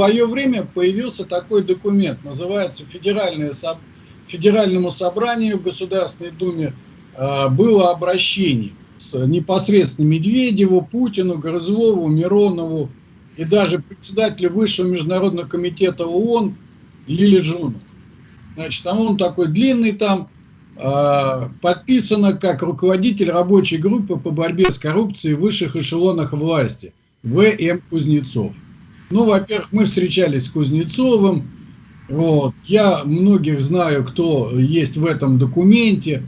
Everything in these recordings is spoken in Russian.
свое время появился такой документ, называется Федеральное, Федеральному собранию в Государственной Думе э, было обращение непосредственно Медведеву, Путину, Грызлову, Миронову и даже председателю Высшего международного комитета ООН Лили Джуну. Значит, там он такой длинный там, э, подписано как руководитель рабочей группы по борьбе с коррупцией в высших эшелонах власти, В.М. Кузнецов. Ну, во-первых, мы встречались с Кузнецовым, вот. Я многих знаю, кто есть в этом документе.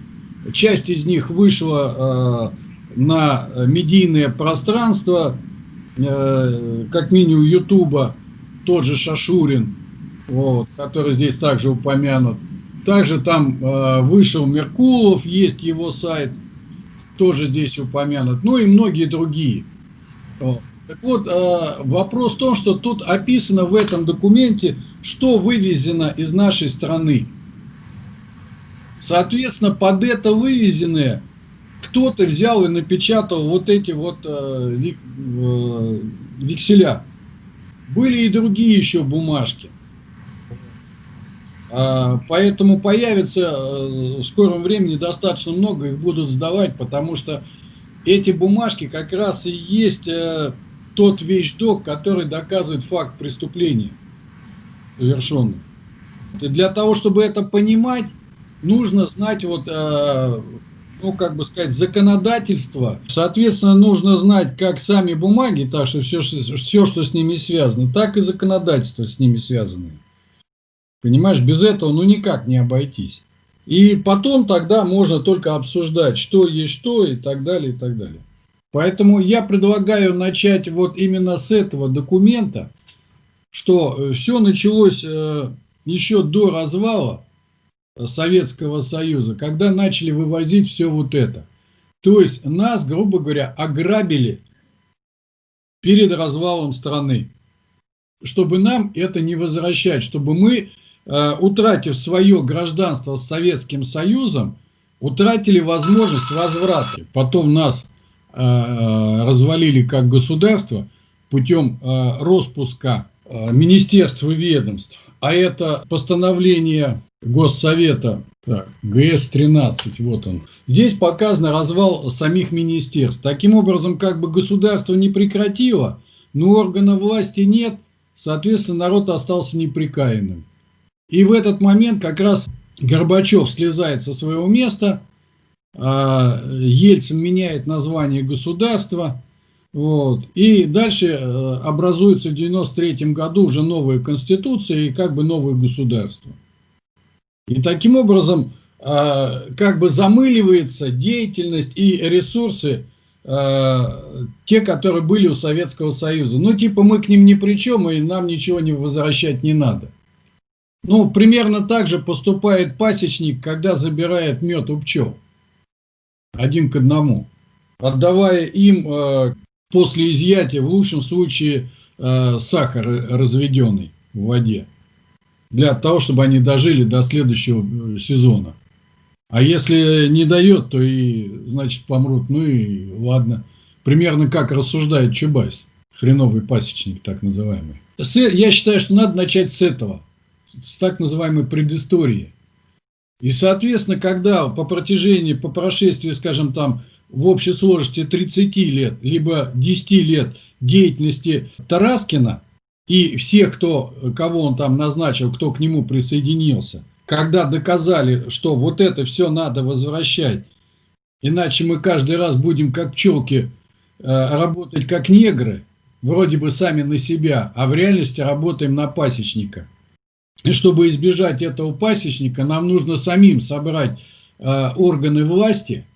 Часть из них вышла э, на медийное пространство, э, как минимум Ютуба, тот же Шашурин, вот, который здесь также упомянут. Также там э, вышел Меркулов, есть его сайт, тоже здесь упомянут. Ну и многие другие. Вот. Так вот, э, вопрос в том, что тут описано в этом документе, что вывезено из нашей страны. Соответственно, под это вывезенное кто-то взял и напечатал вот эти вот э, э, векселя. Были и другие еще бумажки. А, поэтому появится в скором времени достаточно много, их будут сдавать, потому что эти бумажки как раз и есть тот вещдок, который доказывает факт преступления совершенный. И для того, чтобы это понимать, нужно знать вот, э, ну, как бы сказать, законодательство. Соответственно, нужно знать как сами бумаги, так что все, все, что с ними связано, так и законодательство с ними связано. Понимаешь, без этого ну никак не обойтись. И потом тогда можно только обсуждать, что есть что и так далее, и так далее. Поэтому я предлагаю начать вот именно с этого документа, что э, все началось э, еще до развала Советского Союза, когда начали вывозить все вот это. То есть нас, грубо говоря, ограбили перед развалом страны, чтобы нам это не возвращать, чтобы мы, э, утратив свое гражданство с Советским Союзом, утратили возможность возврата. Потом нас Э, развалили как государство путем э, распуска э, министерств и ведомств. А это постановление Госсовета, так, ГС-13, вот он. Здесь показано развал самих министерств. Таким образом, как бы государство не прекратило, но органа власти нет, соответственно, народ остался неприкаянным. И в этот момент как раз Горбачев слезает со своего места, Ельцин меняет название государства, вот, и дальше э, образуется в 93 году уже новая конституция и как бы новое государство. И таким образом а, как бы замыливается деятельность и ресурсы а, те, которые были у Советского Союза. Ну, типа, мы к ним ни при чем, и нам ничего не возвращать не надо. Ну, примерно так же поступает пасечник, когда забирает мед у пчел один к одному, отдавая им э, после изъятия, в лучшем случае, э, сахар разведенный в воде, для того, чтобы они дожили до следующего э, сезона. А если не дает, то и, значит, помрут. Ну и ладно. Примерно как рассуждает Чубайс, хреновый пасечник так называемый. Я считаю, что надо начать с этого, с так называемой предыстории. И, соответственно, когда по протяжении, по прошествии, скажем там, в общей сложности 30 лет, либо 10 лет деятельности Тараскина и всех, кто, кого он там назначил, кто к нему присоединился, когда доказали, что вот это все надо возвращать, иначе мы каждый раз будем как пчелки э, работать как негры, вроде бы сами на себя, а в реальности работаем на пасечника. И чтобы избежать этого пасечника, нам нужно самим собрать э, органы власти,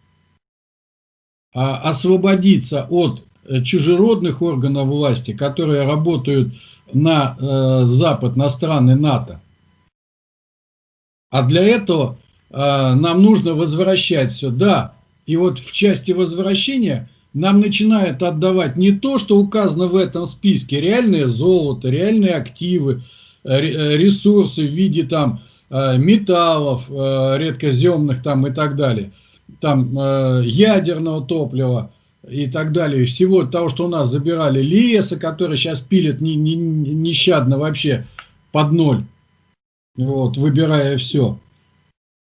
э, освободиться от чужеродных органов власти, которые работают на э, Запад, на страны НАТО. А для этого э, нам нужно возвращать все. Да, и вот в части возвращения нам начинают отдавать не то, что указано в этом списке, реальное золото, реальные активы, Э, ресурсы в виде там э, металлов э, редкоземных там и так далее, там ядерного топлива, и так далее, всего того, что у нас забирали леса, который сейчас пилят не, не, нещадно вообще под ноль, вот, выбирая все,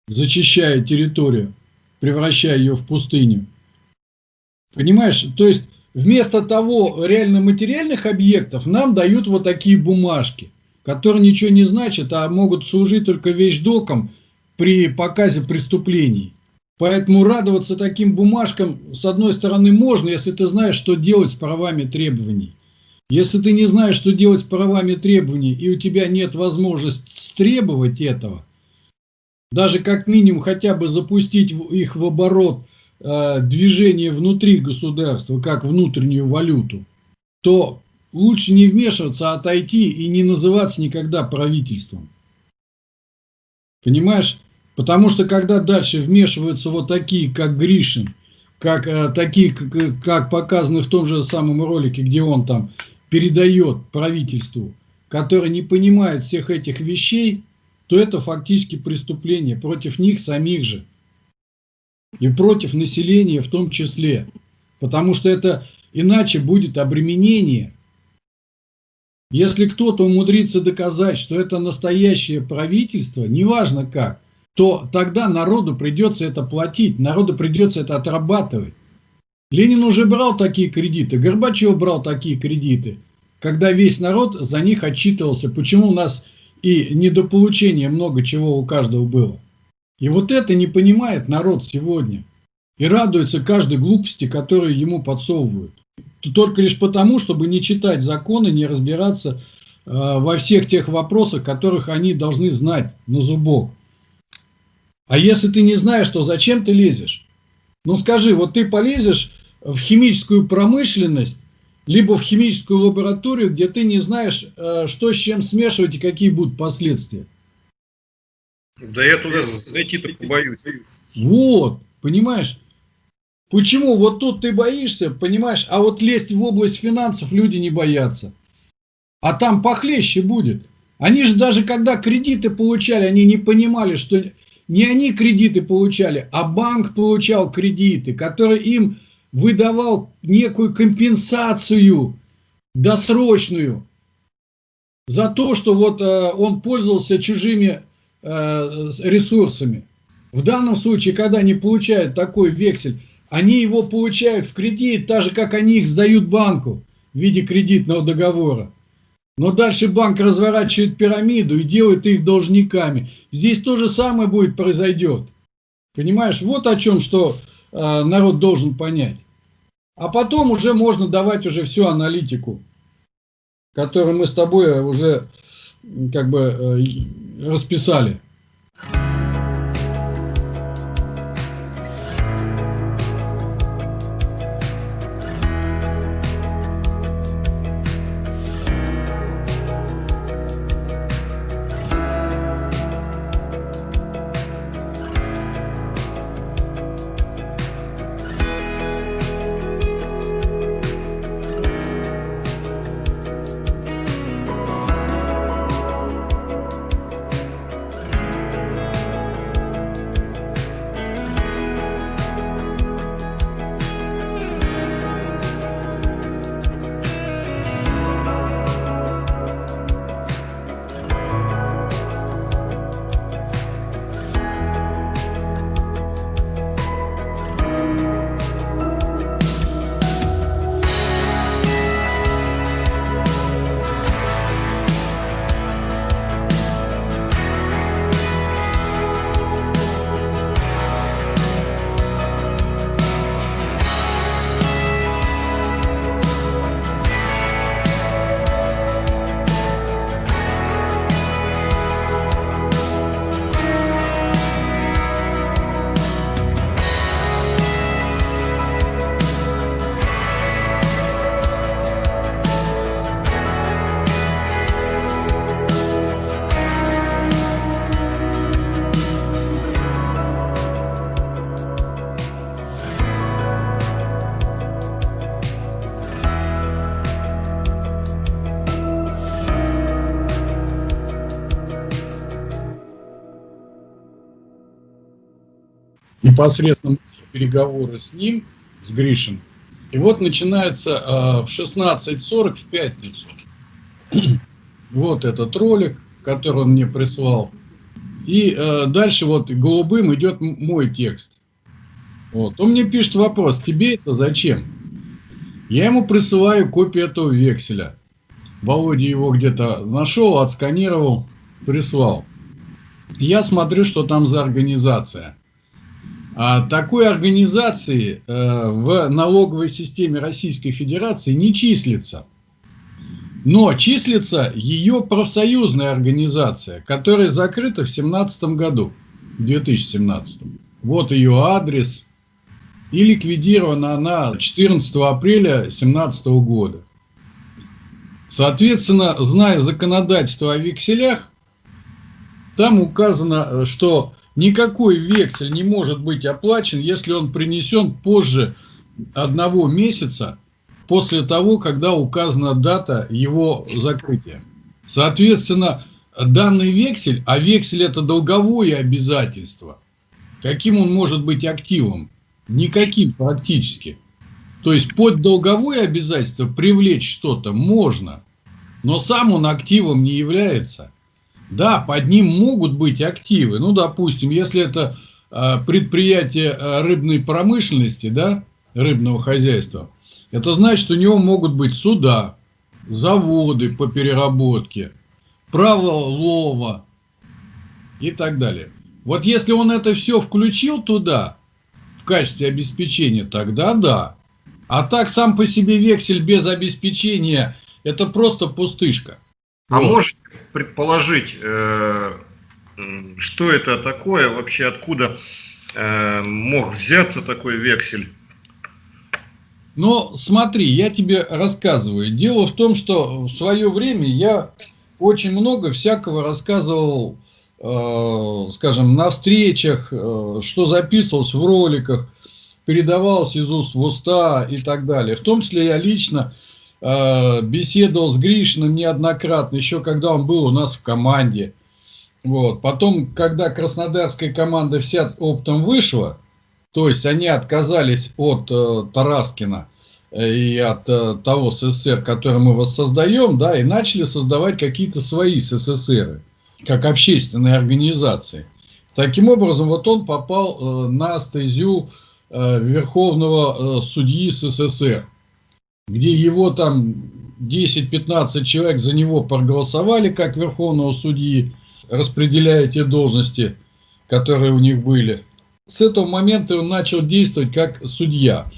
зачищая территорию, превращая ее в пустыню. Понимаешь, то есть вместо того реально материальных объектов нам дают вот такие бумажки, которые ничего не значат, а могут служить только вещдоком при показе преступлений. Поэтому радоваться таким бумажкам, с одной стороны, можно, если ты знаешь, что делать с правами требований. Если ты не знаешь, что делать с правами требований, и у тебя нет возможности стребовать этого, даже как минимум хотя бы запустить их в оборот э, движение внутри государства, как внутреннюю валюту, то лучше не вмешиваться, а отойти и не называться никогда правительством. Понимаешь? Потому что когда дальше вмешиваются вот такие, как Гришин, как э, такие, как, как показано в том же самом ролике, где он там передает правительству, который не понимает всех этих вещей, то это фактически преступление против них самих же. И против населения в том числе. Потому что это иначе будет обременение. Если кто-то умудрится доказать, что это настоящее правительство, неважно как, то тогда народу придется это платить, народу придется это отрабатывать. Ленин уже брал такие кредиты, Горбачев брал такие кредиты, когда весь народ за них отчитывался, почему у нас и недополучение много чего у каждого было. И вот это не понимает народ сегодня. И радуется каждой глупости, которую ему подсовывают. Только лишь потому, чтобы не читать законы, не разбираться э, во всех тех вопросах, которых они должны знать на зубок. А если ты не знаешь, то зачем ты лезешь? Ну скажи, вот ты полезешь в химическую промышленность, либо в химическую лабораторию, где ты не знаешь, э, что с чем смешивать и какие будут последствия. Да я туда зайти-то боюсь. Вот, понимаешь? Почему вот тут ты боишься, понимаешь, а вот лезть в область финансов люди не боятся. А там похлеще будет. Они же даже когда кредиты получали, они не понимали, что не они кредиты получали, а банк получал кредиты, который им выдавал некую компенсацию досрочную за то, что вот э, он пользовался чужими э, ресурсами. В данном случае, когда они получают такой вексель, они его получают в кредит, так же, как они их сдают банку в виде кредитного договора. Но дальше банк разворачивает пирамиду и делает их должниками. Здесь то же самое будет произойдет. Понимаешь, вот о чем, что э, народ должен понять. А потом уже можно давать уже всю аналитику, которую мы с тобой уже как бы э, расписали. Непосредственно переговоры с ним, с Гришин, И вот начинается э, в 16.40 в пятницу. вот этот ролик, который он мне прислал. И э, дальше вот голубым идет мой текст. Вот. Он мне пишет вопрос, тебе это зачем? Я ему присылаю копию этого векселя. Володя его где-то нашел, отсканировал, прислал. Я смотрю, что там за организация. А такой организации э, в налоговой системе Российской Федерации не числится. Но числится ее профсоюзная организация, которая закрыта в 2017 году, в 2017. Вот ее адрес. И ликвидирована она 14 апреля 2017 года. Соответственно, зная законодательство о векселях, там указано, что никакой вексель не может быть оплачен, если он принесен позже одного месяца после того, когда указана дата его закрытия. Соответственно, данный вексель, а вексель это долговое обязательство, каким он может быть активом? Никаким практически. То есть под долговое обязательство привлечь что-то можно, но сам он активом не является. Да, под ним могут быть активы. Ну, допустим, если это а, предприятие а, рыбной промышленности, да, рыбного хозяйства, это значит, что у него могут быть суда, заводы по переработке, право лова и так далее. Вот если он это все включил туда, в качестве обеспечения, тогда да. А так сам по себе вексель без обеспечения – это просто пустышка. А вот. можете предположить, э, что это такое, вообще откуда э, мог взяться такой вексель? Но смотри, я тебе рассказываю. Дело в том, что в свое время я очень много всякого рассказывал, э, скажем, на встречах, что записывалось в роликах, передавалось из уст в уста и так далее. В том числе я лично беседовал с Гришиным неоднократно, еще когда он был у нас в команде. Вот. Потом, когда краснодарская команда вся оптом вышла, то есть они отказались от э, Тараскина э, и от э, того СССР, который мы воссоздаем, да, и начали создавать какие-то свои СССР, как общественные организации. Таким образом, вот он попал э, на стезю э, Верховного э, судьи СССР где его там 10-15 человек за него проголосовали, как верховного судьи, распределяя те должности, которые у них были. С этого момента он начал действовать как судья.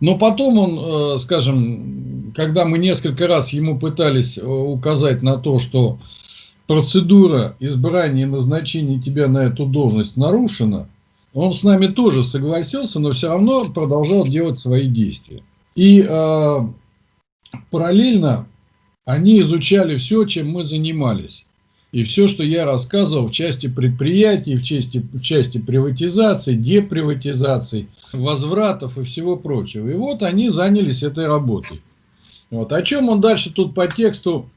Но потом он, э, скажем, когда мы несколько раз ему пытались э, указать на то, что процедура избрания и назначения тебя на эту должность нарушена, он с нами тоже согласился, но все равно продолжал делать свои действия. И э, параллельно они изучали все, чем мы занимались. И все, что я рассказывал в части предприятий, в части, в части приватизации, деприватизации, возвратов и всего прочего. И вот они занялись этой работой. Вот. О чем он дальше тут по тексту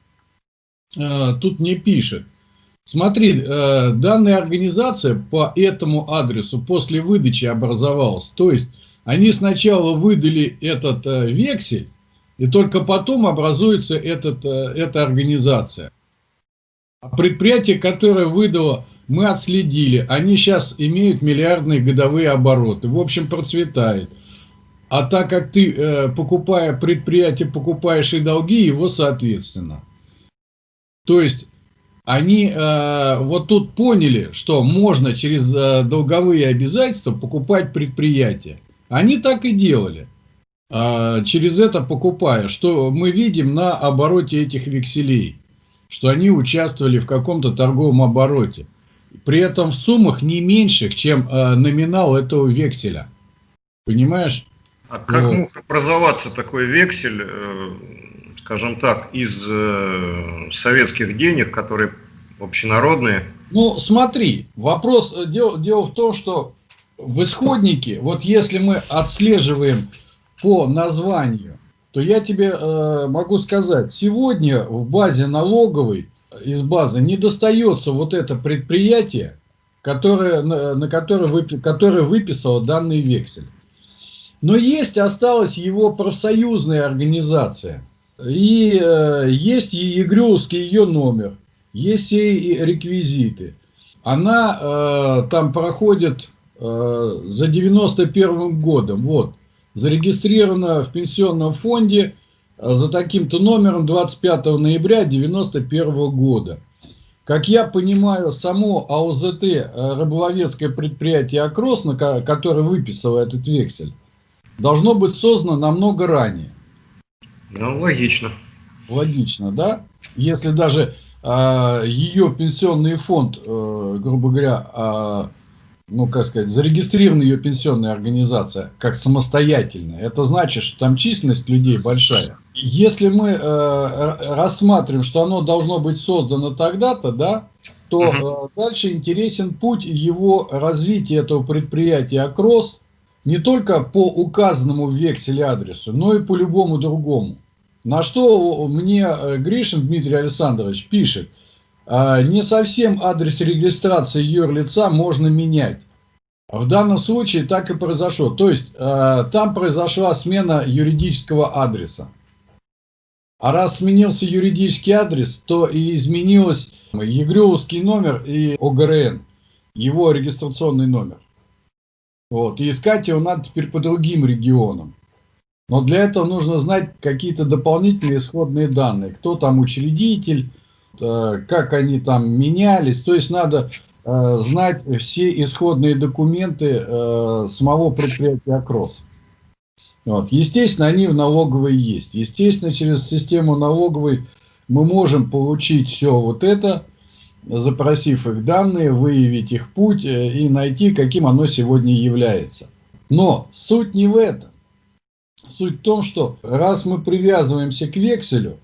э, тут не пишет. Смотри, э, данная организация по этому адресу после выдачи образовалась. То есть они сначала выдали этот э, вексель, и только потом образуется этот, э, эта организация. А предприятие, которое выдало, мы отследили. Они сейчас имеют миллиардные годовые обороты. В общем, процветает. А так как ты, э, покупая предприятие, покупаешь и долги, его соответственно. То есть, они э, вот тут поняли, что можно через долговые обязательства покупать предприятия. Они так и делали. А, через это покупая, что мы видим на обороте этих векселей, что они участвовали в каком-то торговом обороте. При этом в суммах не меньших, чем а, номинал этого векселя. Понимаешь? А как вот. мог образоваться такой вексель, э, скажем так, из э, советских денег, которые общенародные? Ну, смотри, вопрос, э, дело, дело в том, что в исходнике, вот если мы отслеживаем по названию, то я тебе э, могу сказать, сегодня в базе налоговой, из базы не достается вот это предприятие, которое, на, на которое, вып, которое выписало данный вексель. Но есть, осталась его профсоюзная организация. И э, есть ЕГРЮский ее номер, есть и реквизиты. Она э, там проходит за 91 годом. Вот, зарегистрирована в пенсионном фонде э, за таким-то номером 25 ноября 91 года. Как я понимаю, само АОЗТ, э, рыболовецкое предприятие «Акрос», которое выписало этот вексель, должно быть создано намного ранее. Ну, логично. Логично, да? Если даже э, ее пенсионный фонд, э, грубо говоря, э, ну, как сказать, зарегистрирована ее пенсионная организация как самостоятельная, это значит, что там численность людей большая. Если мы э, рассматриваем, что оно должно быть создано тогда-то, да, то э, дальше интересен путь его развития этого предприятия «Акрос», не только по указанному в векселе адресу, но и по любому другому. На что мне э, Гришин Дмитрий Александрович пишет, «А, не совсем адрес регистрации юрлица можно менять. В данном случае так и произошло. То есть э, там произошла смена юридического адреса. А раз сменился юридический адрес, то и изменилось ЕГРЮовский номер и ОГРН, его регистрационный номер. Вот. И искать его надо теперь по другим регионам. Но для этого нужно знать какие-то дополнительные исходные данные. Кто там учредитель, как они там менялись. То есть надо э, знать все исходные документы э, самого предприятия «Акрос». Вот. Естественно, они в налоговой есть. Естественно, через систему налоговой мы можем получить все вот это, запросив их данные, выявить их путь э, и найти, каким оно сегодня является. Но суть не в этом. Суть в том, что раз мы привязываемся к векселю,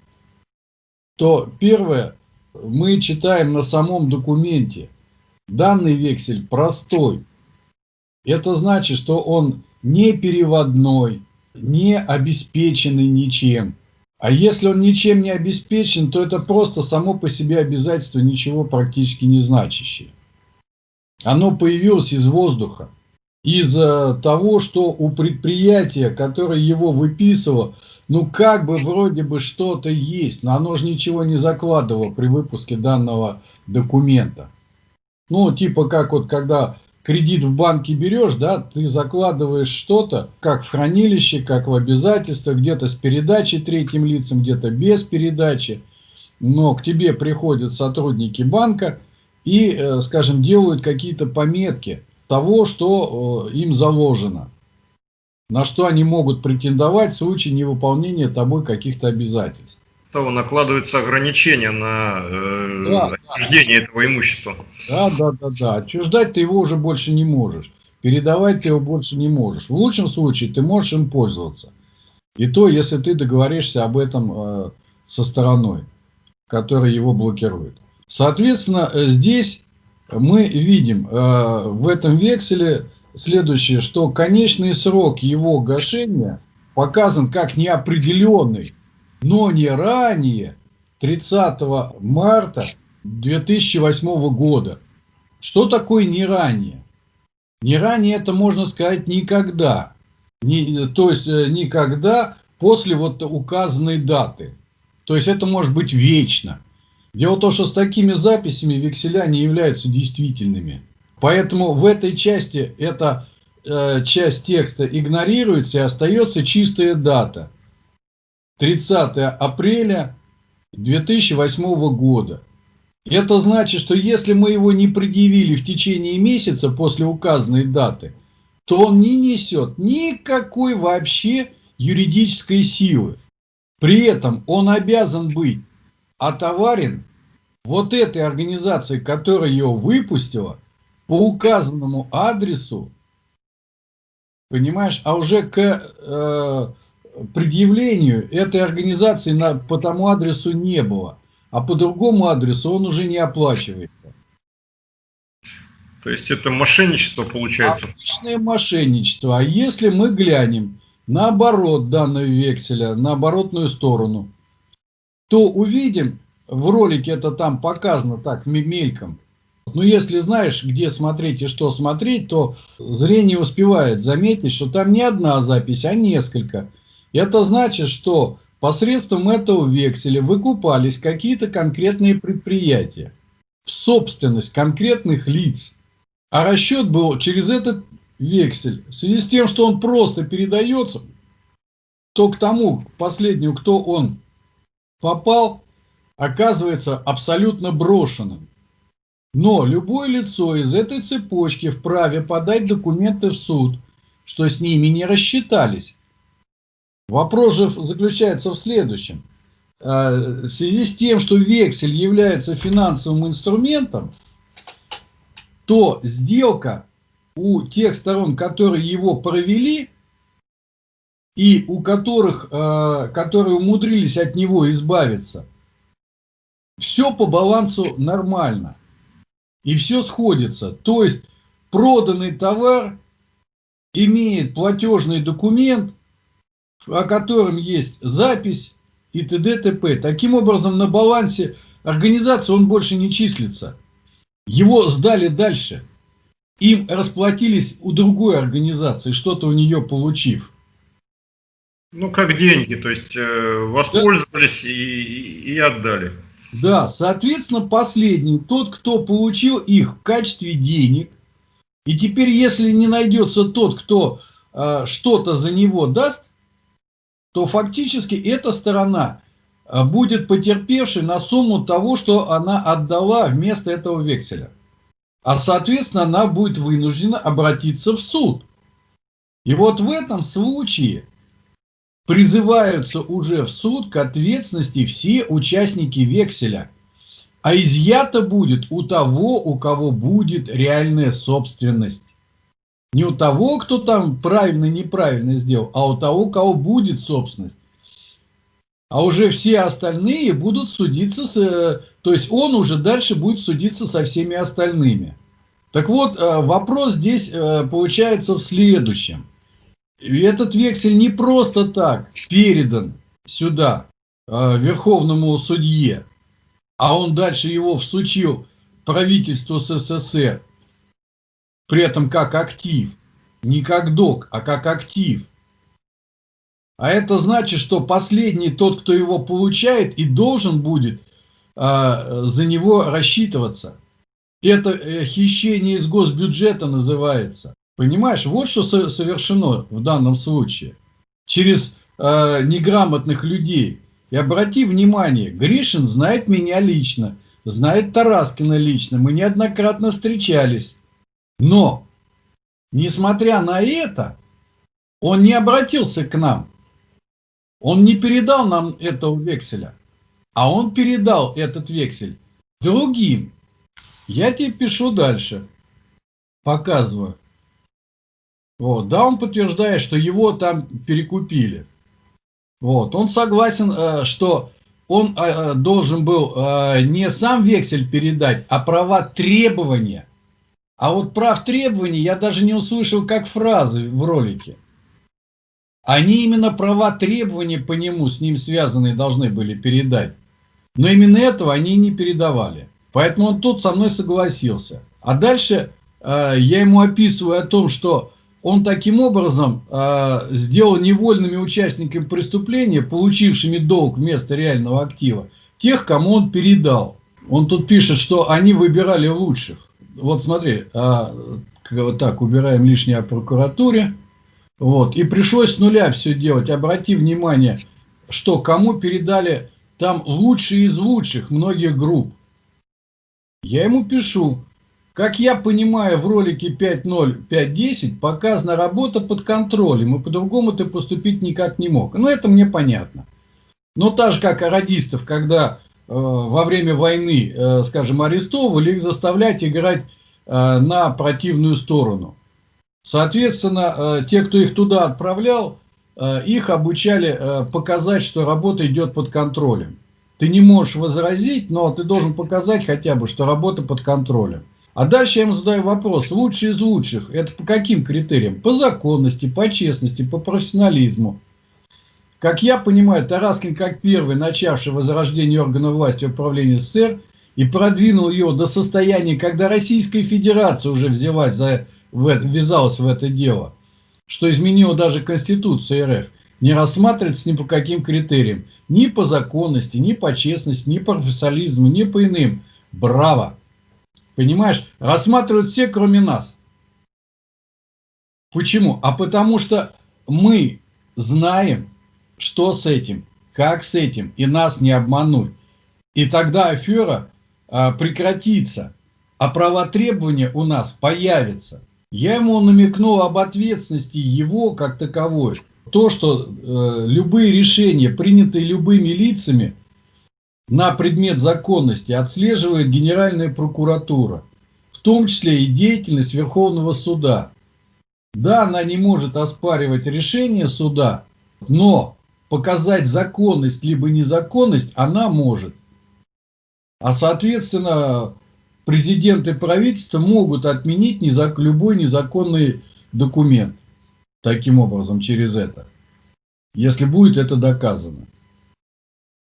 то первое, мы читаем на самом документе, данный вексель простой. Это значит, что он не переводной, не обеспеченный ничем. А если он ничем не обеспечен, то это просто само по себе обязательство ничего практически не значащее. Оно появилось из воздуха, из того, что у предприятия, которое его выписывало, ну как бы вроде бы что-то есть, но оно же ничего не закладывало при выпуске данного документа. Ну типа как вот когда кредит в банке берешь, да, ты закладываешь что-то, как в хранилище, как в обязательствах, где-то с передачей третьим лицам, где-то без передачи. Но к тебе приходят сотрудники банка и, э, скажем, делают какие-то пометки того, что э, им заложено. На что они могут претендовать в случае невыполнения тобой каких-то обязательств того накладываются ограничения на э, да, отчуждение да. этого имущества. Да, да, да, да. Отчуждать ты его уже больше не можешь. Передавать ты его больше не можешь. В лучшем случае ты можешь им пользоваться. И то, если ты договоришься об этом э, со стороной, которая его блокирует. Соответственно, э, здесь мы видим э, в этом векселе следующее, что конечный срок его гашения показан как неопределенный но не ранее 30 марта 2008 года. Что такое не ранее? Не ранее это можно сказать никогда. Не, то есть э, никогда после вот указанной даты. То есть это может быть вечно. Дело в том, что с такими записями векселя не являются действительными. Поэтому в этой части эта э, часть текста игнорируется и остается чистая дата – 30 апреля 2008 года. Это значит, что если мы его не предъявили в течение месяца после указанной даты, то он не несет никакой вообще юридической силы. При этом он обязан быть отоварен вот этой организацией, которая его выпустила, по указанному адресу, понимаешь, а уже к э, предъявлению этой организации на, по тому адресу не было, а по другому адресу он уже не оплачивается. То есть это мошенничество получается? Обычное мошенничество. А если мы глянем наоборот данного векселя, на оборотную сторону, то увидим, в ролике это там показано так мельком, Ну, если знаешь, где смотреть и что смотреть, то зрение успевает заметить, что там не одна запись, а несколько. Это значит, что посредством этого векселя выкупались какие-то конкретные предприятия в собственность конкретных лиц. А расчет был через этот вексель. В связи с тем, что он просто передается, то к тому, к последнему, кто он попал, оказывается абсолютно брошенным. Но любое лицо из этой цепочки вправе подать документы в суд, что с ними не рассчитались. Вопрос же заключается в следующем. А, в связи с тем, что вексель является финансовым инструментом, то сделка у тех сторон, которые его провели, и у которых, а, которые умудрились от него избавиться, все по балансу нормально. И все сходится. То есть проданный товар имеет платежный документ, о котором есть запись и т.д. т.п. Таким образом, на балансе организации он больше не числится. Его сдали дальше. Им расплатились у другой организации, что-то у нее получив. Ну, как деньги, то есть э, воспользовались да. и, и отдали. Да, соответственно, последний, тот, кто получил их в качестве денег, и теперь, если не найдется тот, кто э, что-то за него даст, то фактически эта сторона э, будет потерпевшей на сумму того, что она отдала вместо этого векселя. А соответственно, она будет вынуждена обратиться в суд. И вот в этом случае призываются уже в суд к ответственности все участники векселя. А изъято будет у того, у кого будет реальная собственность. Не у того, кто там правильно-неправильно сделал, а у того, у кого будет собственность. А уже все остальные будут судиться, с, э, то есть он уже дальше будет судиться со всеми остальными. Так вот, э, вопрос здесь э, получается в следующем. Этот вексель не просто так передан сюда, Верховному судье, а он дальше его всучил правительству СССР при этом как актив. Не как док, а как актив. А это значит, что последний, тот, кто его получает, и должен будет э, за него рассчитываться. Это э, хищение из госбюджета называется. Понимаешь, вот что совершено в данном случае. Через э, неграмотных людей. И обрати внимание, Гришин знает меня лично, знает Тараскина лично. Мы неоднократно встречались. Но, несмотря на это, он не обратился к нам. Он не передал нам этого векселя, а он передал этот вексель другим. Я тебе пишу дальше, показываю. Вот, да, он подтверждает, что его там перекупили. Вот, он согласен, э, что он э, э, должен был не сам вексель передать, а права требования а вот прав требований я даже не услышал как фразы в ролике. Они именно права требования по нему, с ним связанные, должны были передать. Но именно этого они не передавали. Поэтому он тут со мной согласился. А дальше э, я ему описываю о том, что он таким образом э, сделал невольными участниками преступления, получившими долг вместо реального актива, тех, кому он передал. Он тут пишет, что они выбирали лучших вот смотри, а, вот так, убираем лишнее о прокуратуре. Вот, и пришлось с нуля все делать. Обрати внимание, что кому передали там лучшие из лучших многих групп. Я ему пишу, как я понимаю, в ролике 5.0, 5.10 показана работа под контролем, и по-другому ты поступить никак не мог. Ну, это мне понятно. Но так же, как радистов, когда Э, во время войны, э, скажем, арестовывали, их заставлять играть э, на противную сторону. Соответственно, те, кто их туда отправлял, их обучали показать, что работа идет под контролем. Ты не можешь возразить, но ты должен показать хотя бы, что работа под контролем. А дальше я им задаю вопрос. Лучшие из лучших. Это по каким критериям? По законности, по честности, по профессионализму. Как я понимаю, Тараскин, как первый, начавший возрождение органов власти управления СССР, и продвинул ее до состояния, когда Российская Федерация уже взялась за, в ввязалась в это дело, что изменила даже Конституцию РФ, не рассматривается ни по каким критериям, ни по законности, ни по честности, ни по профессионализму, ни по иным. Браво! Понимаешь, рассматривают все, кроме нас. Почему? А потому что мы знаем, что с этим, как с этим, и нас не обмануть. И тогда афера а, прекратится, а права требования у нас появятся. Я ему намекнул об ответственности его как таковой. То, что э, любые решения, принятые любыми лицами на предмет законности, отслеживает Генеральная прокуратура, в том числе и деятельность Верховного суда. Да, она не может оспаривать решение суда, но показать законность либо незаконность она может. А соответственно, президент и правительство могут отменить незак... любой незаконный документ. Таким образом, через это. Если будет это доказано.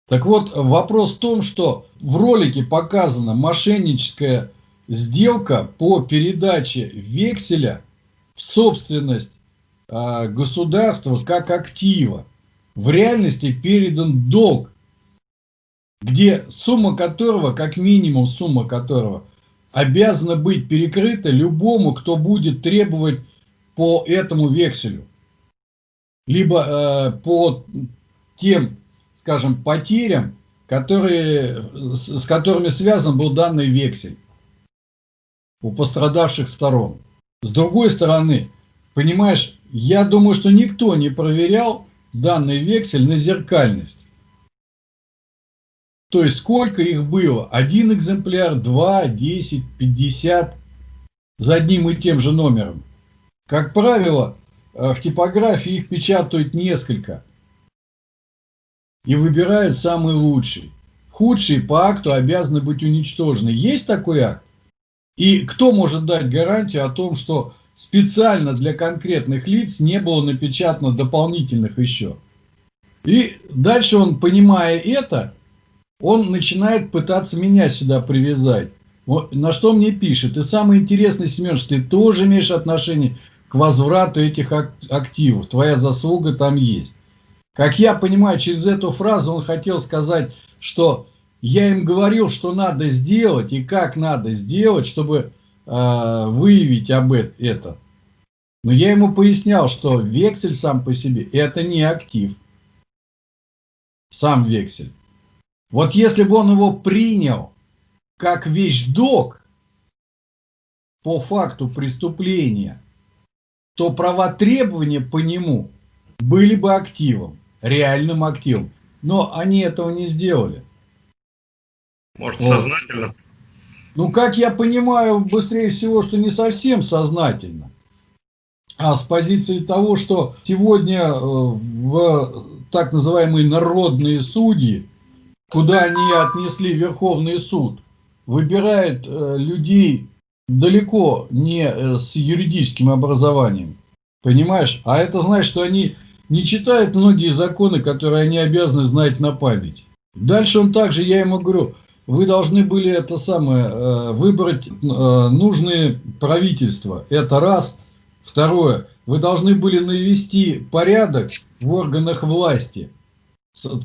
Так вот, вопрос в том, что в ролике показана мошенническая сделка по передаче векселя в собственность э, государства как актива. В реальности передан долг где сумма которого, как минимум сумма которого, обязана быть перекрыта любому, кто будет требовать по этому векселю. Либо э, по тем, скажем, потерям, которые, с, которыми связан был данный вексель у пострадавших сторон. С другой стороны, понимаешь, я думаю, что никто не проверял данный вексель на зеркальность. То есть сколько их было? Один экземпляр, два, десять, пятьдесят за одним и тем же номером. Как правило, э, в типографии их печатают несколько. И выбирают самый лучший. Худшие по акту обязаны быть уничтожены. Есть такой акт? И кто может дать гарантию о том, что специально для конкретных лиц не было напечатано дополнительных еще? И дальше он, понимая это, он начинает пытаться меня сюда привязать. Вот, на что мне пишет, и самое интересное, Семен, что ты тоже имеешь отношение к возврату этих активов, твоя заслуга там есть. Как я понимаю, через эту фразу он хотел сказать, что я им говорил, что надо сделать и как надо сделать, чтобы э, выявить об это. Но я ему пояснял, что вексель сам по себе это не актив. Сам вексель. Вот если бы он его принял как вещдок по факту преступления, то права требования по нему были бы активом, реальным активом. Но они этого не сделали. Может, вот. сознательно? Ну, как я понимаю, быстрее всего, что не совсем сознательно. А с позиции того, что сегодня э, в так называемые народные судьи куда они отнесли Верховный суд, выбирает э, людей далеко не э, с юридическим образованием. Понимаешь? А это значит, что они не читают многие законы, которые они обязаны знать на память. Дальше он также, я ему говорю, вы должны были это самое, э, выбрать нужные правительства. Это раз. Второе, вы должны были навести порядок в органах власти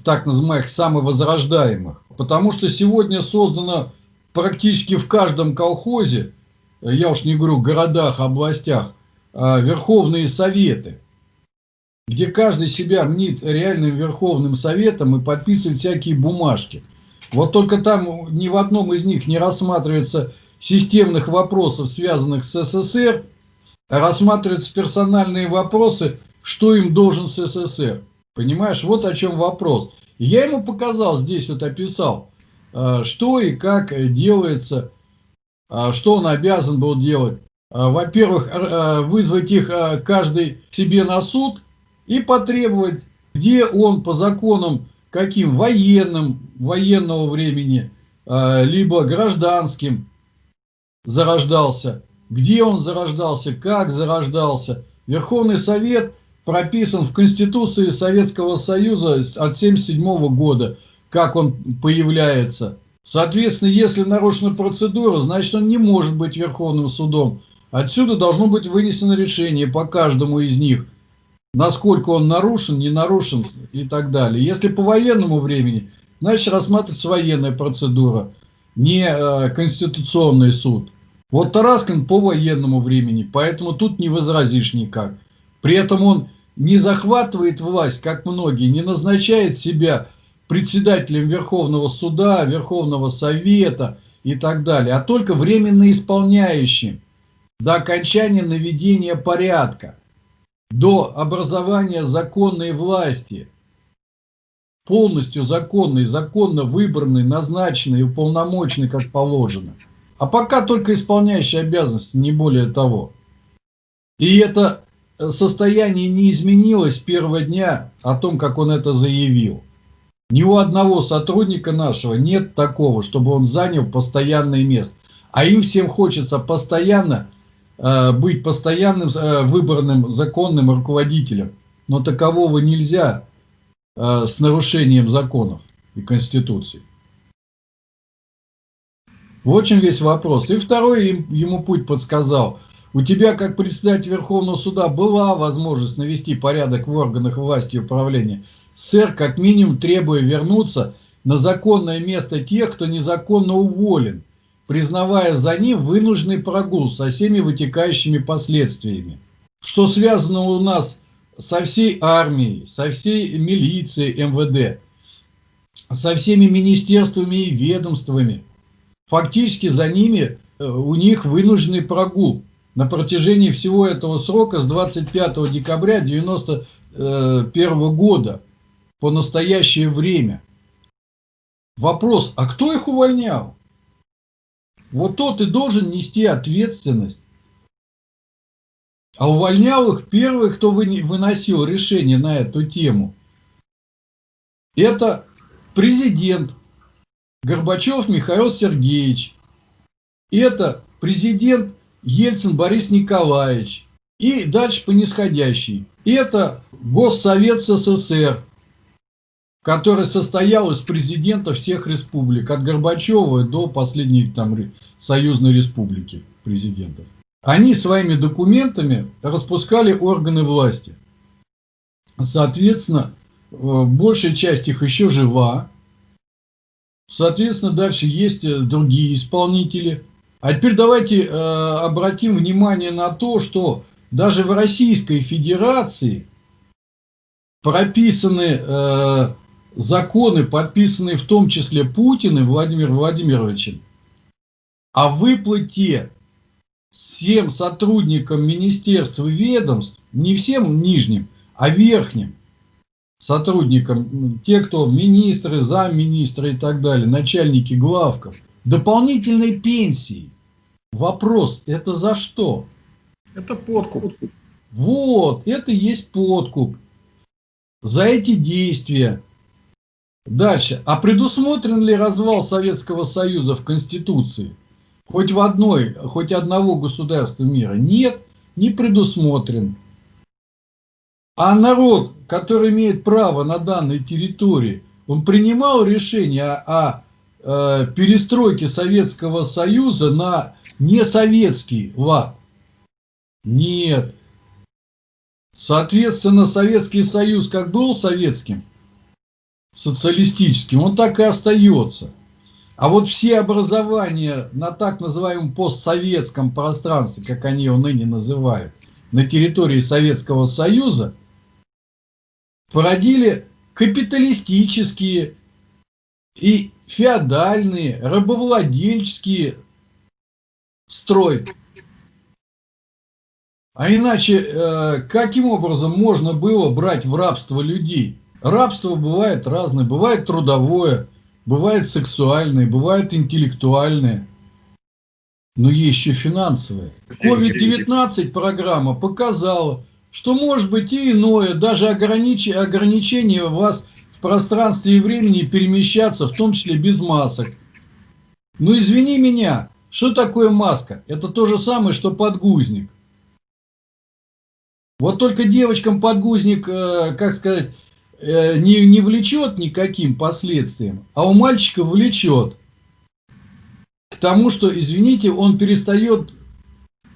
так называемых самовозрождаемых. Потому что сегодня создано практически в каждом колхозе, я уж не говорю городах, областях, верховные советы, где каждый себя мнит реальным верховным советом и подписывает всякие бумажки. Вот только там ни в одном из них не рассматривается системных вопросов, связанных с СССР, а рассматриваются персональные вопросы, что им должен СССР. Понимаешь, вот о чем вопрос. Я ему показал, здесь вот описал, э, что и как делается, э, что он обязан был делать. Э, во-первых, вызвать их каждый себе на суд и потребовать, где он по законам, каким военным, военного времени, либо гражданским зарождался, где он зарождался, как зарождался. Верховный Совет – прописан в Конституции Советского Союза от 1977 года, как он появляется. Соответственно, если нарушена процедура, значит он не может быть Верховным судом. Отсюда должно быть вынесено решение по каждому из них, насколько он нарушен, не нарушен и так далее. Если по военному времени, значит рассматривается военная процедура, не э, конституционный суд. Вот Тараскин по военному времени, поэтому тут не возразишь никак. При этом он не захватывает власть, как многие, не назначает себя председателем Верховного суда, Верховного совета и так далее, а только временно исполняющим до окончания наведения порядка, до образования законной власти, полностью законной, законно выбранной, назначенной, уполномоченной, как положено. А пока только исполняющий обязанности, не более того. И это состояние не изменилось с первого дня о том, как он это заявил. Ни у одного сотрудника нашего нет такого, чтобы он занял постоянное место. А им всем хочется постоянно быть постоянным э, выбранным законным руководителем. Но такового нельзя э, с нарушением законов и Конституции. Вот чем весь вопрос. И второй ему путь подсказал – у тебя, как председатель Верховного суда, была возможность навести порядок в органах власти и управления. Сэр, как минимум, требуя вернуться на законное место тех, кто незаконно уволен, признавая за ним вынужденный прогул со всеми вытекающими последствиями. Что связано у нас со всей армией, со всей милицией МВД, со всеми министерствами и ведомствами. Фактически за ними, э, у них вынужденный прогул на протяжении всего этого срока с 25 декабря 1991 года по настоящее время. Вопрос, а кто их увольнял? Вот тот и должен нести ответственность. А увольнял их первый, кто выносил решение на эту тему. Это президент Горбачев Михаил Сергеевич. Это президент Ельцин Борис Николаевич. И дальше по нисходящей. Это Госсовет СССР, который состоял из президентов всех республик, от Горбачева до последней там союзной республики президентов. Они своими документами распускали органы власти. Соответственно, э, большая часть их еще жива. Соответственно, дальше есть э, другие исполнители – а теперь давайте э, обратим внимание на то, что даже в Российской Федерации прописаны законы, подписанные в том числе Путиным Владимиром Владимировичем, о выплате всем сотрудникам министерств и ведомств, не всем нижним, а верхним сотрудникам, те, кто министры, замминистры и так далее, начальники главков, дополнительной пенсии. Вопрос, это за что? Это подкуп. Вот, это и есть подкуп. За эти действия. Дальше. А предусмотрен ли развал Советского Союза в Конституции? Хоть в одной, хоть одного государства мира? Нет, не предусмотрен. А народ, который имеет право на данной территории, он принимал решение о, о э, перестройке Советского Союза на не советский лад. Нет. Соответственно, Советский Союз как был советским, социалистическим, он так и остается. А вот все образования на так называемом постсоветском пространстве, как они его ныне называют, на территории Советского Союза, породили капиталистические и феодальные, рабовладельческие строй. А иначе, э, каким образом можно было брать в рабство людей? Рабство бывает разное. Бывает трудовое, бывает сексуальное, бывает интеллектуальное. Но есть еще финансовое. COVID-19 программа показала, что может быть и иное, даже огранич... ограничение вас в пространстве и времени перемещаться, в том числе без масок. Но извини меня, что такое маска? Это то же самое, что подгузник. Вот только девочкам подгузник, э, как сказать, не, не влечет никаким последствиям, а у мальчика влечет. к тому, что, извините, он перестает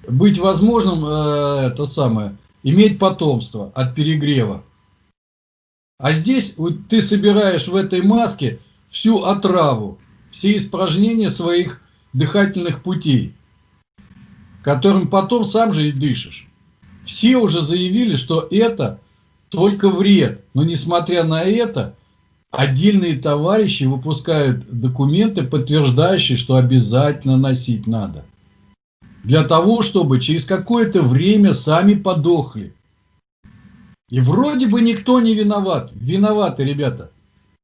быть возможным, э, это самое, иметь потомство от перегрева. А здесь вот, ты собираешь в этой маске всю отраву, все испражнения своих дыхательных путей, которым потом сам же и дышишь. Все уже заявили, что это только вред. Но несмотря на это, отдельные товарищи выпускают документы, подтверждающие, что обязательно носить надо. Для того, чтобы через какое-то время сами подохли. И вроде бы никто не виноват. Виноваты, ребята.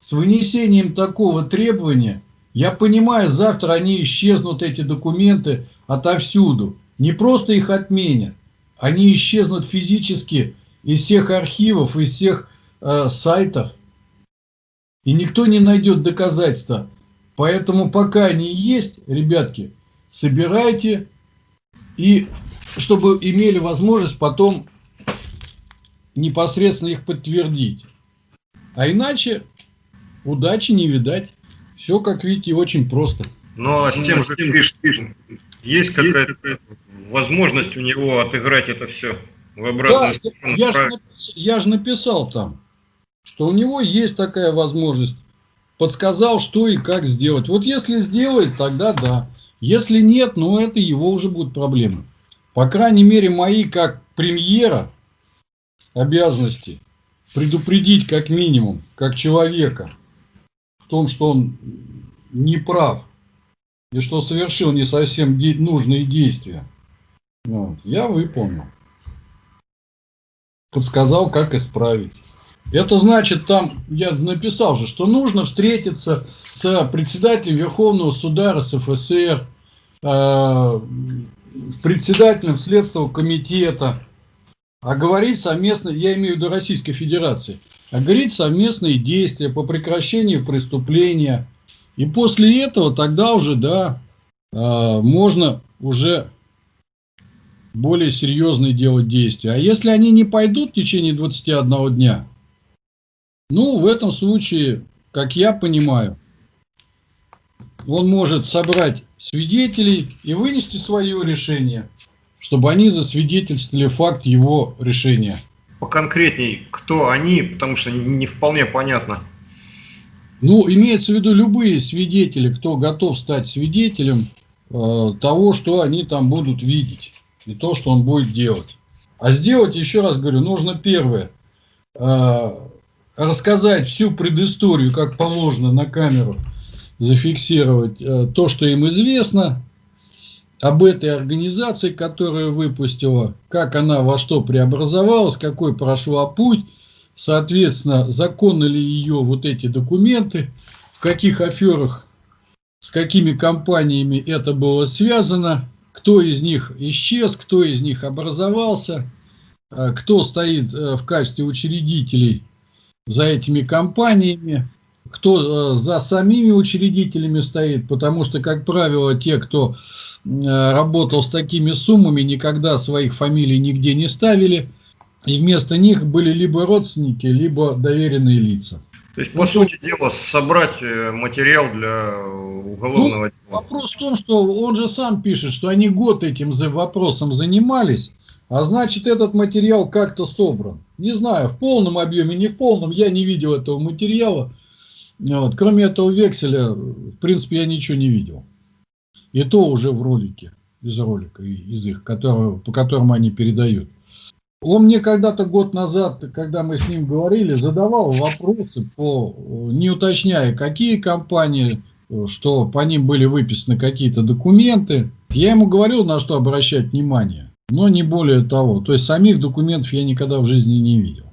С вынесением такого требования, я понимаю, завтра они исчезнут, эти документы, отовсюду. Не просто их отменят, они исчезнут физически из всех архивов, из всех э, сайтов. И никто не найдет доказательства. Поэтому пока они есть, ребятки, собирайте и чтобы имели возможность потом непосредственно их подтвердить. А иначе удачи не видать. Все, как видите, очень просто. Ну а с тем же пишет, есть какая-то возможность у него отыграть это все в обратную да, сторону. Я, же, я же написал там, что у него есть такая возможность. Подсказал, что и как сделать. Вот если сделает, тогда да. Если нет, ну это его уже будут проблемы. По крайней мере, мои как премьера обязанности предупредить как минимум, как человека, в том, что он не прав и что совершил не совсем де нужные действия. Вот, я выполнил. Подсказал, как исправить. Это значит, там, я написал же, что нужно встретиться с председателем Верховного суда РСФСР, э, председателем Следственного комитета, а говорить совместно, я имею в виду Российской Федерации, а говорить совместные действия по прекращению преступления. И после этого тогда уже, да, э, можно уже более серьезные делать действия. А если они не пойдут в течение 21 дня, ну, в этом случае, как я понимаю, он может собрать свидетелей и вынести свое решение, чтобы они засвидетельствовали факт его решения. Поконкретней, кто они, потому что не вполне понятно. Ну, имеется в виду любые свидетели, кто готов стать свидетелем э, того, что они там будут видеть и то, что он будет делать. А сделать, еще раз говорю, нужно первое, э, рассказать всю предысторию, как положено на камеру, зафиксировать э, то, что им известно об этой организации, которая выпустила, как она во что преобразовалась, какой прошла путь, соответственно, законны ли ее вот эти документы, в каких аферах, с какими компаниями это было связано, кто из них исчез, кто из них образовался, э, кто стоит э, в качестве учредителей за этими компаниями, кто э, за самими учредителями стоит, потому что, как правило, те, кто работал с такими суммами, никогда своих фамилий нигде не ставили, и вместо них были либо родственники, либо доверенные лица. То есть, по ну, сути дела, собрать э, материал для уголовного ну, дела. Вопрос в том, что он же сам пишет, что они год этим вопросом занимались, а значит, этот материал как-то собран. Не знаю, в полном объеме, не в полном, я не видел этого материала. Вот. Кроме этого векселя, в принципе, я ничего не видел. И то уже в ролике, из ролика, из их, которые, по которым они передают. Он мне когда-то год назад, когда мы с ним говорили, задавал вопросы, по, не уточняя, какие компании, что по ним были выписаны какие-то документы. Я ему говорил, на что обращать внимание, но не более того. То есть самих документов я никогда в жизни не видел.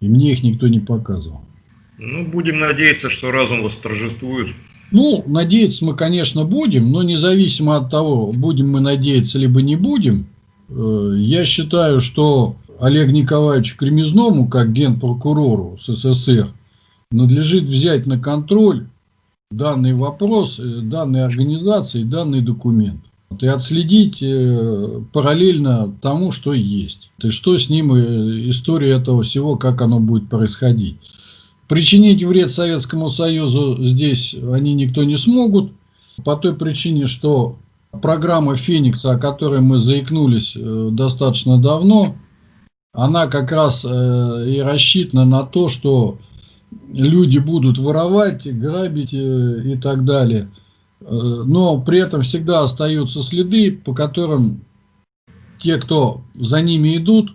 И мне их никто не показывал. Ну, будем надеяться, что разум восторжествует. Ну, надеяться мы, конечно, будем, но независимо от того, будем мы надеяться, либо не будем, Э, я считаю, что Олег Николаевичу Кремезному, как генпрокурору СССР, надлежит взять на контроль данный вопрос, э, данной организации, данный документ. И отследить э, параллельно тому, что есть. То есть, что с ним история этого всего, как оно будет происходить. Причинить вред Советскому Союзу здесь они никто не смогут. по той причине, что программа Феникса, о которой мы заикнулись э, достаточно давно, она как раз э, и рассчитана на то, что люди будут воровать, грабить э, и так далее. Но при этом всегда остаются следы, по которым те, кто за ними идут,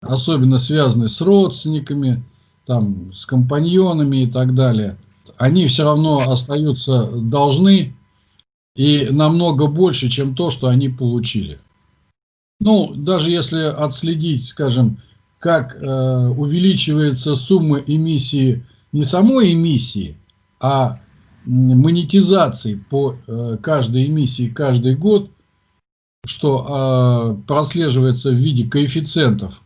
особенно связанные с родственниками, там, с компаньонами и так далее, они все равно остаются должны и намного больше, чем то, что они получили. Ну, даже если отследить, скажем, как э, увеличивается сумма эмиссии, не самой эмиссии, а монетизации по э, каждой эмиссии каждый год, что э, прослеживается в виде коэффициентов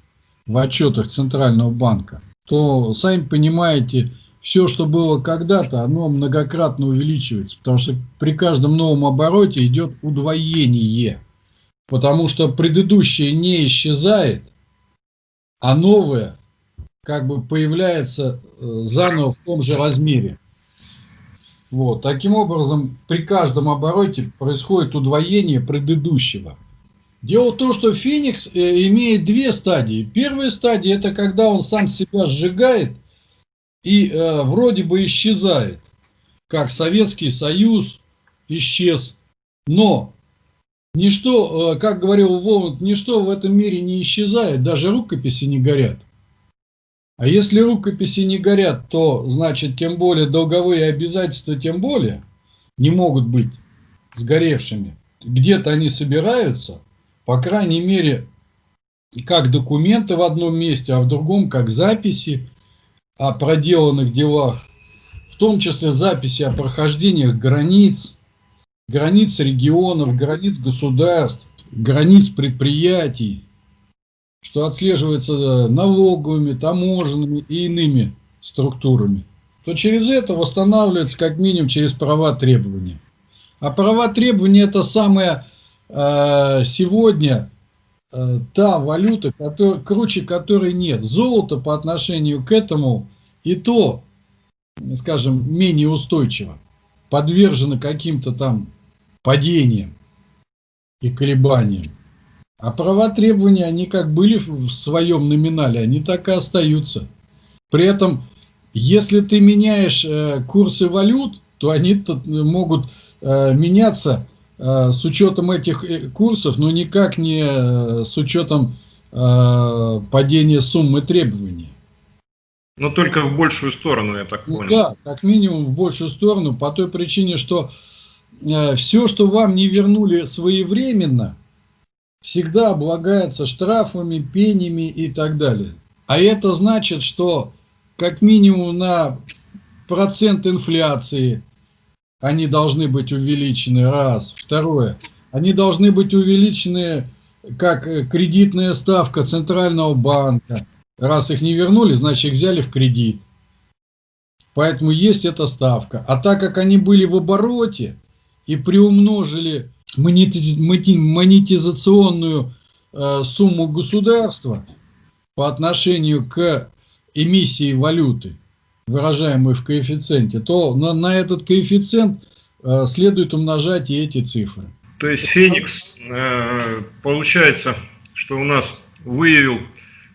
в отчетах Центрального банка, то, сами понимаете, все, что было когда-то, оно многократно увеличивается, потому что при каждом новом обороте идет удвоение, потому что предыдущее не исчезает, а новое как бы появляется э, заново в том же размере. Вот. Таким образом, при каждом обороте происходит удвоение предыдущего. Дело в том, что Феникс э, имеет две стадии. Первая стадия – это когда он сам себя сжигает и э, вроде бы исчезает, как Советский Союз исчез. Но ничто, э, как говорил Воланд, ничто в этом мире не исчезает, даже рукописи не горят. А если рукописи не горят, то значит тем более долговые обязательства тем более не могут быть сгоревшими. Где-то они собираются, по крайней мере, как документы в одном месте, а в другом как записи о проделанных делах, в том числе записи о прохождениях границ, границ регионов, границ государств, границ предприятий, что отслеживается налоговыми, таможенными и иными структурами, то через это восстанавливается как минимум через права требования. А права требования это самое э, сегодня Э, та валюта, который, круче которой нет. Золото по отношению к этому и то, скажем, менее устойчиво, подвержено каким-то там падениям и колебаниям. А права требования, они как были в своем номинале, они так и остаются. При этом, если ты меняешь э, курсы валют, то они -то могут э, меняться Э, с учетом этих э, курсов, но никак не э, с учетом падения суммы требований. Но только в большую сторону, я так ну понял. да, как минимум в большую сторону, по той причине, что все, что вам не вернули своевременно, всегда облагается штрафами, пенями и так далее. А это значит, что как минимум на процент инфляции они должны быть увеличены, раз. Второе, они должны быть увеличены как э, кредитная ставка Центрального банка. Раз их не вернули, значит их взяли в кредит. Поэтому есть эта ставка. А так как они были в обороте и приумножили монетизационную э, сумму государства по отношению к эмиссии валюты, выражаемый в коэффициенте, то на, на этот коэффициент э, следует умножать и эти цифры. То есть Феникс, э, получается, что у нас выявил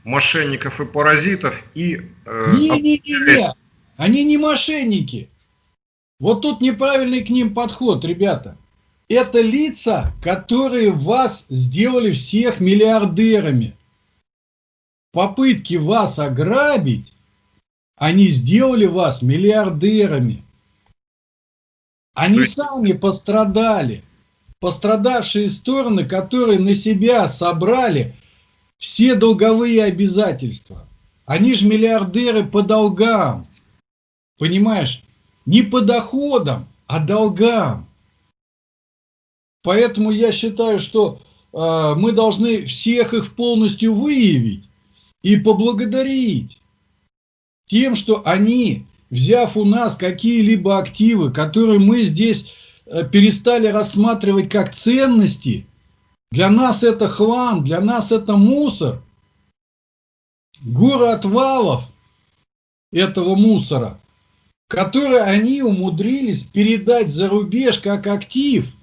мошенников и паразитов и... Э, Не-не-не, они не мошенники. Вот тут неправильный к ним подход, ребята. Это лица, которые вас сделали всех миллиардерами. Попытки вас ограбить они сделали вас миллиардерами. Они есть... сами пострадали. Пострадавшие стороны, которые на себя собрали все долговые обязательства. Они же миллиардеры по долгам. Понимаешь? Не по доходам, а долгам. Поэтому я считаю, что э, мы должны всех их полностью выявить и поблагодарить тем, что они, взяв у нас какие-либо активы, которые мы здесь э, перестали рассматривать как ценности, для нас это хлам, для нас это мусор. Горы отвалов этого мусора который они умудрились передать за рубеж как актив,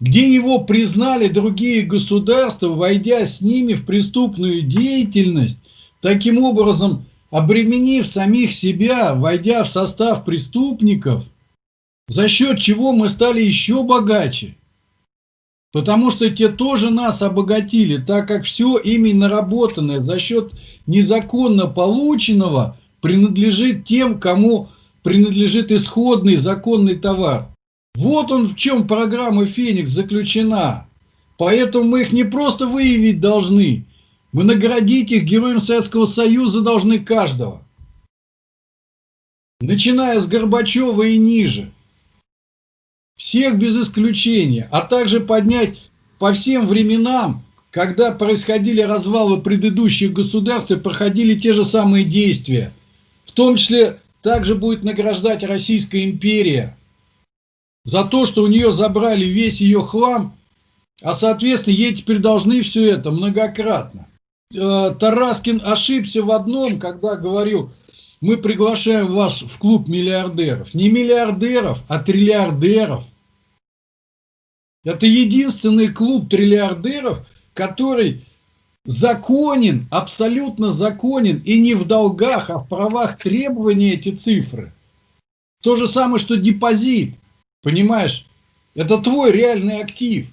где его признали другие государства, войдя с ними в преступную деятельность, таким образом обременив самих себя, войдя в состав преступников, за счет чего мы стали еще богаче. Потому что те тоже нас обогатили, так как все ими наработанное за счет незаконно полученного принадлежит тем, кому принадлежит исходный законный товар. Вот он в чем программа «Феникс» заключена. Поэтому мы их не просто выявить должны, мы наградить их Героем Советского Союза должны каждого. Начиная с Горбачева и ниже всех без исключения, а также поднять по всем временам, когда происходили развалы предыдущих государств и проходили те же самые действия. В том числе также будет награждать Российская империя за то, что у нее забрали весь ее хлам, а соответственно ей теперь должны все это многократно. Э, Тараскин ошибся в одном, когда говорил, мы приглашаем вас в клуб миллиардеров. Не миллиардеров, а триллиардеров. Это единственный клуб триллиардеров, который законен, абсолютно законен, и не в долгах, а в правах требования эти цифры. То же самое, что депозит, понимаешь? Это твой реальный актив.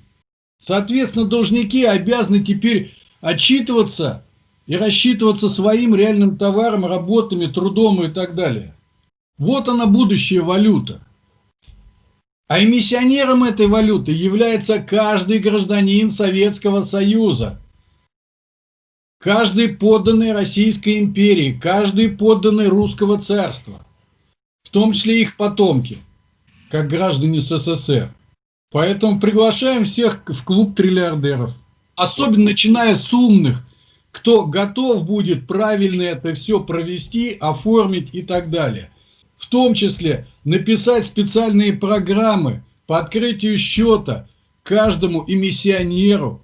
Соответственно, должники обязаны теперь отчитываться и рассчитываться своим реальным товаром, работами, трудом и так далее. Вот она будущая валюта. А эмиссионером этой валюты является каждый гражданин Советского Союза. Каждый подданный Российской империи, каждый подданный Русского царства. В том числе их потомки, как граждане СССР. Поэтому приглашаем всех в клуб триллиардеров. Особенно начиная с умных, кто готов будет правильно это все провести, оформить и так далее. В том числе написать специальные программы по открытию счета каждому эмиссионеру,